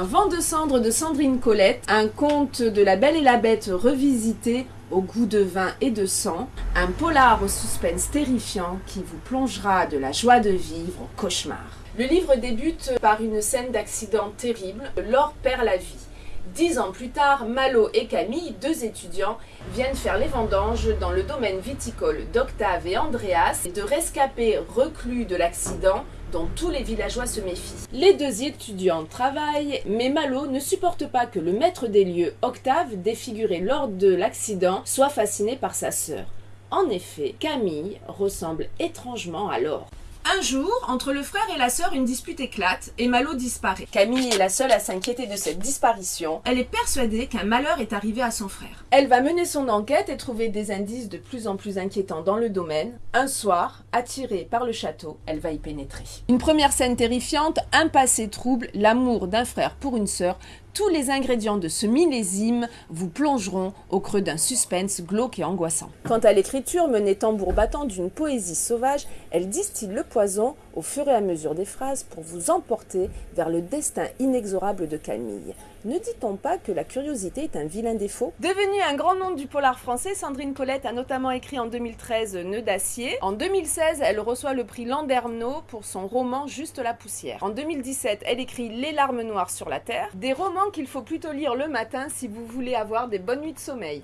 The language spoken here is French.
de cendre de Sandrine Colette, un conte de la Belle et la Bête revisité au goût de vin et de sang, un polar au suspense terrifiant qui vous plongera de la joie de vivre au cauchemar. Le livre débute par une scène d'accident terrible. Laure perd la vie. Dix ans plus tard, Malo et Camille, deux étudiants, viennent faire les vendanges dans le domaine viticole d'Octave et Andreas et de rescapés reclus de l'accident dont tous les villageois se méfient. Les deux étudiants travaillent, mais Malo ne supporte pas que le maître des lieux, Octave, défiguré lors de l'accident, soit fasciné par sa sœur. En effet, Camille ressemble étrangement à Laure. Un jour, entre le frère et la sœur, une dispute éclate et Malo disparaît. Camille est la seule à s'inquiéter de cette disparition. Elle est persuadée qu'un malheur est arrivé à son frère. Elle va mener son enquête et trouver des indices de plus en plus inquiétants dans le domaine. Un soir, attirée par le château, elle va y pénétrer. Une première scène terrifiante, un passé trouble, l'amour d'un frère pour une sœur, tous les ingrédients de ce millésime vous plongeront au creux d'un suspense glauque et angoissant. Quant à l'écriture menée tambour battant d'une poésie sauvage, elle distille le poison au fur et à mesure des phrases pour vous emporter vers le destin inexorable de Camille. Ne dit-on pas que la curiosité est un vilain défaut? Devenue un grand nom du polar français, Sandrine Colette a notamment écrit en 2013 Nœud d'acier. En 2016, elle reçoit le prix Landerneau pour son roman Juste la poussière. En 2017, elle écrit Les larmes noires sur la terre, des romans qu'il faut plutôt lire le matin si vous voulez avoir des bonnes nuits de sommeil.